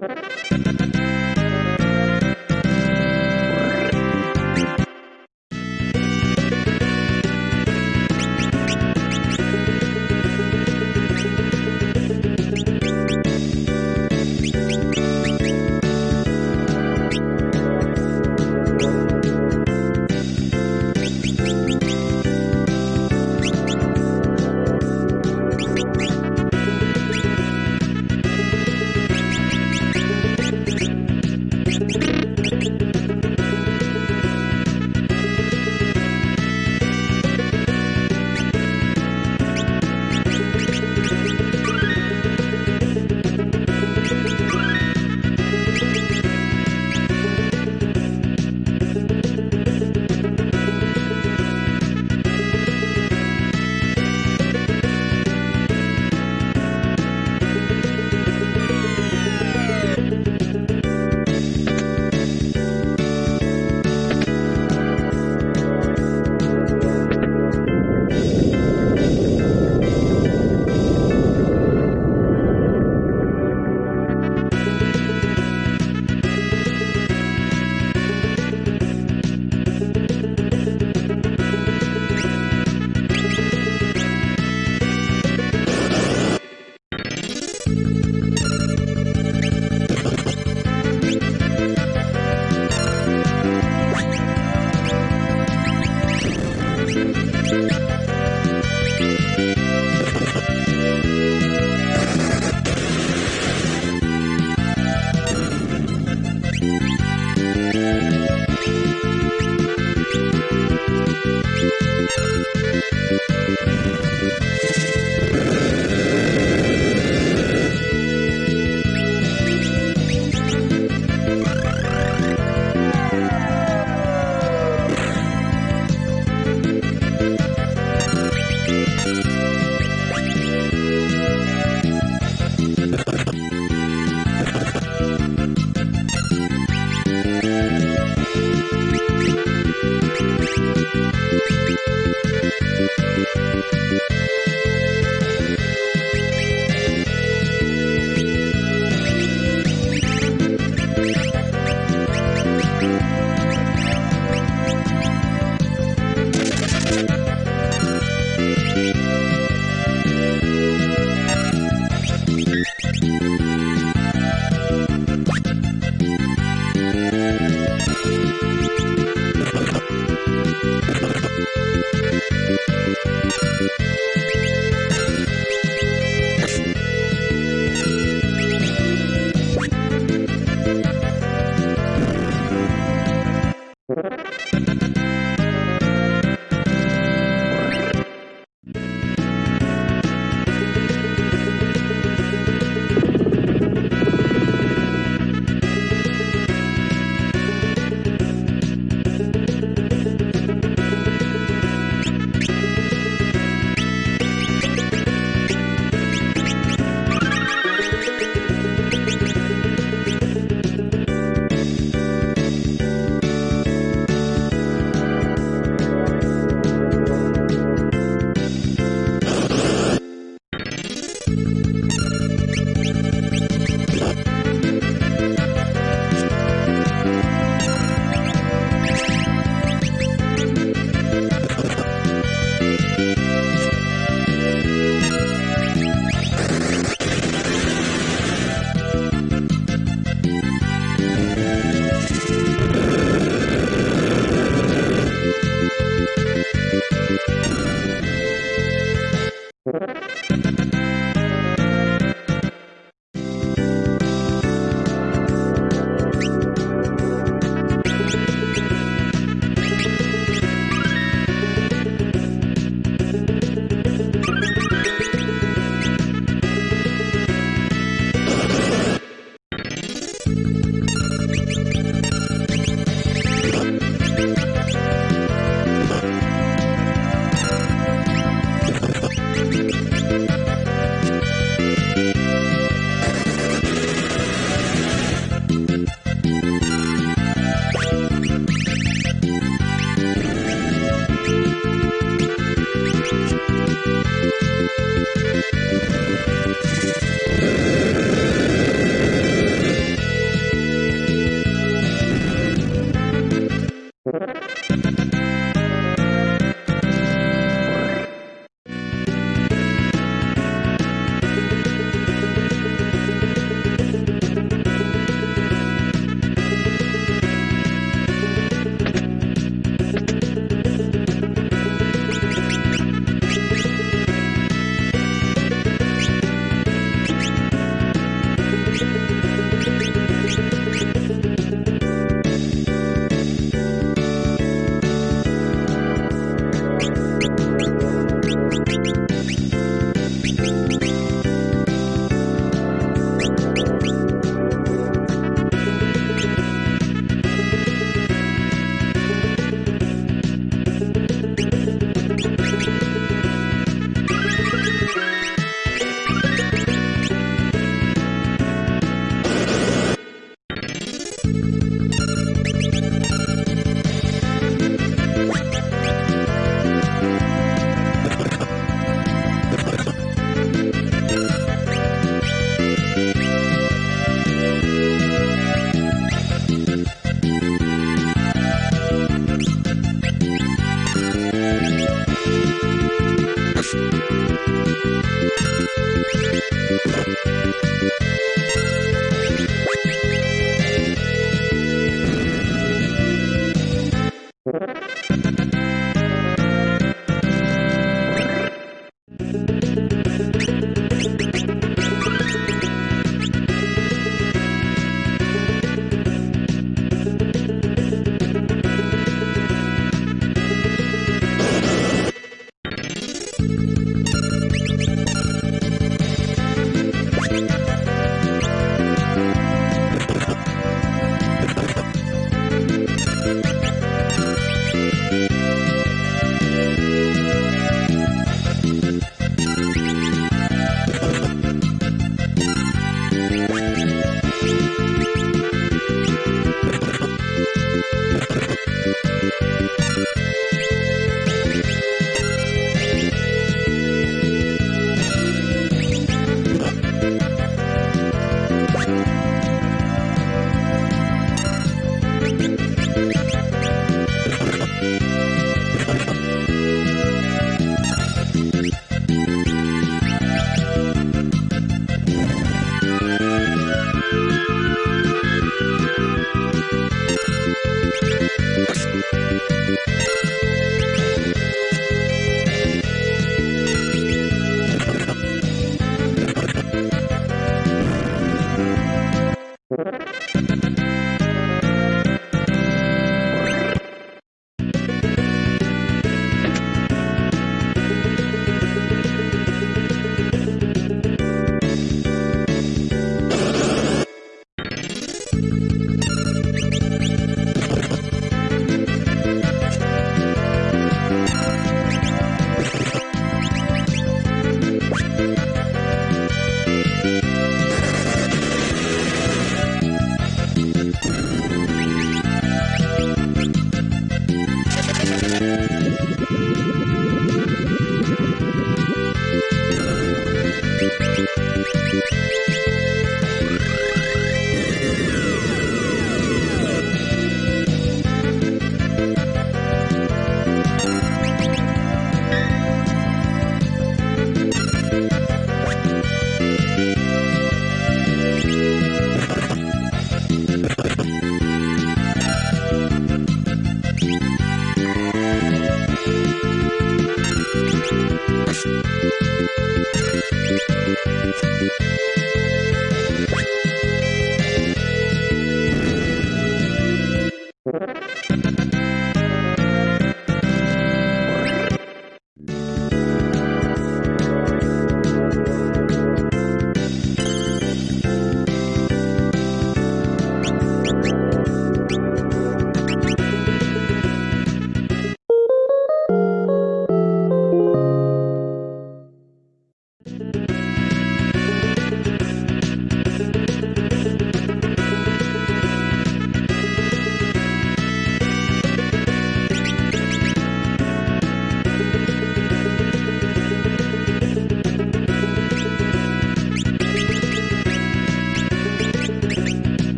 Música